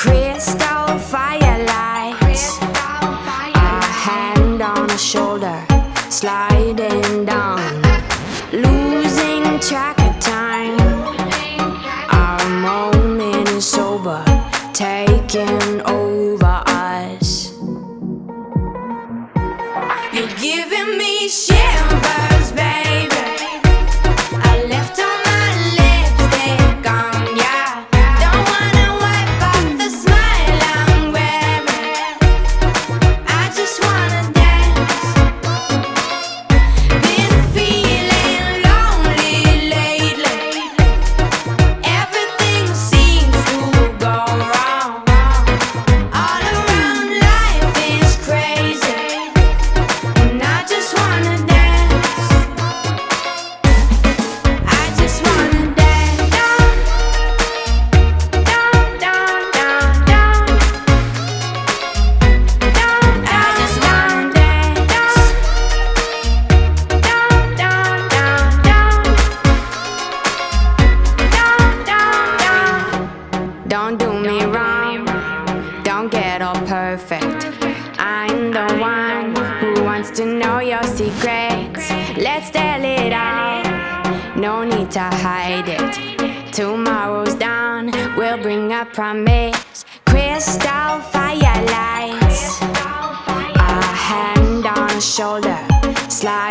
Crystal firelights A hand on a shoulder Sliding down. hide it. Tomorrow's dawn will bring a promise. Crystal firelights, a hand on a shoulder, slide.